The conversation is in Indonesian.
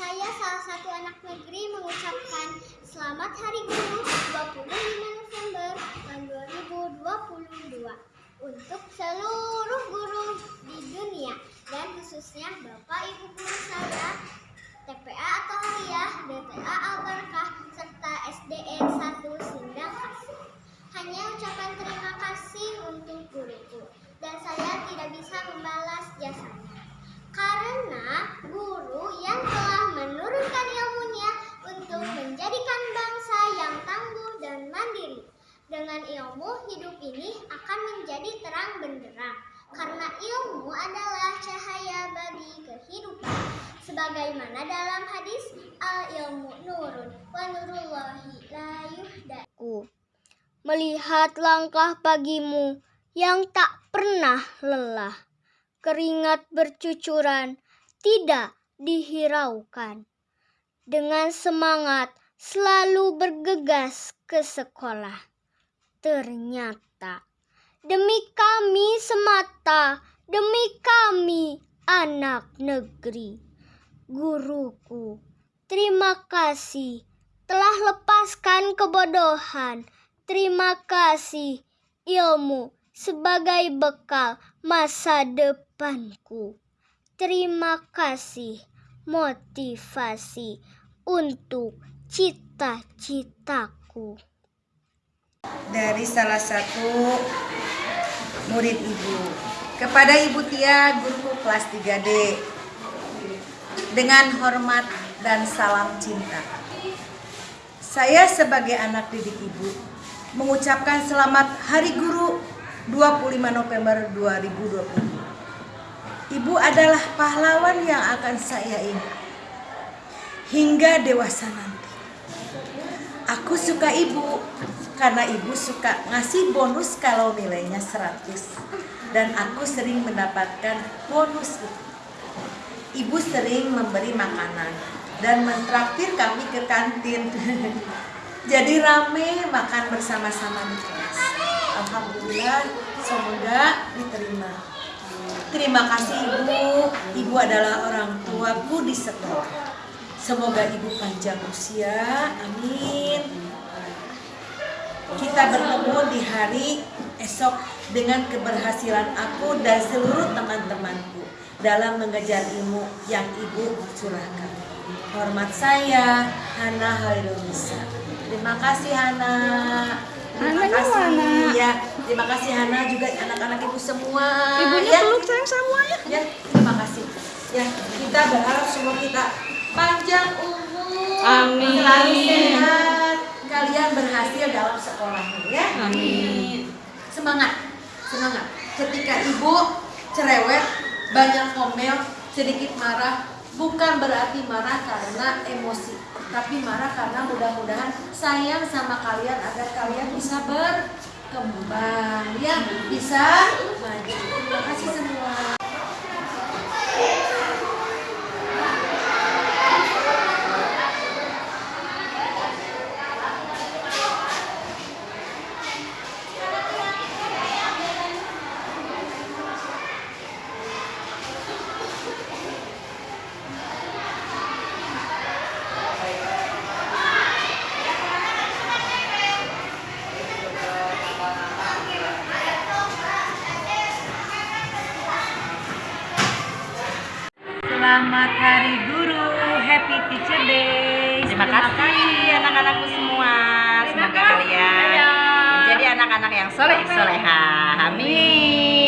Saya salah satu anak negeri mengucapkan Selamat Hari Guru 25 November tahun 2022 untuk seluruh guru di dunia dan khususnya Bapak Ibu guru saya TPA atau Aliyah, DTA Al-Barkah, serta SDN 1 Sindang. Hanya ucapan terima kasih untuk guruku dan saya tidak bisa membalas jasanya. Karena guru Dengan ilmu, hidup ini akan menjadi terang benderang. Karena ilmu adalah cahaya bagi kehidupan. Sebagaimana dalam hadis, al-ilmu nurun, wa nurullahi la yuhda. Melihat langkah pagimu yang tak pernah lelah. Keringat bercucuran, tidak dihiraukan. Dengan semangat selalu bergegas ke sekolah. Ternyata demi kami semata, demi kami anak negeri. Guruku, terima kasih telah lepaskan kebodohan. Terima kasih ilmu sebagai bekal masa depanku. Terima kasih motivasi untuk cita-citaku. Dari salah satu murid ibu kepada ibu Tia guruku kelas 3D dengan hormat dan salam cinta. Saya sebagai anak didik ibu mengucapkan selamat Hari Guru 25 November 2020. Ibu adalah pahlawan yang akan saya ingat hingga dewasa nanti. Aku suka ibu karena ibu suka ngasih bonus kalau nilainya 100 dan aku sering mendapatkan bonus itu. Ibu sering memberi makanan dan mentraktir kami ke kantin. Jadi rame makan bersama-sama di kelas. Alhamdulillah, semoga diterima. Terima kasih Ibu. Ibu adalah orang tuaku di sekolah. Semoga Ibu panjang usia. Amin. Kita bertemu di hari esok dengan keberhasilan aku dan seluruh teman-temanku dalam mengejar ilmu yang Ibu curahkan. Hormat saya, Hana Halilunisa. Terima kasih Hana. Terima Hananya kasih mana? ya. Terima kasih Hana juga anak-anak ibu semua. Ibunya ya. peluk sayang semuanya. Ya, terima kasih. Ya, kita berharap semua kita panjang umur, Amin. selalu sehat, kalian berhasil dalam sekolahnya ya. Amin. Semangat, semangat. Ketika ibu cerewet, banyak komel, sedikit marah, bukan berarti marah karena emosi, tapi marah karena mudah-mudahan sayang sama kalian agar kalian bisa berkembang, ya, bisa maju. Terima kasih semua. Selamat Hari Guru, Happy Teacher Day. Terima, kasih anak-anakku semua. Semoga kalian menjadi anak-anak yang soleh soleha. Amin.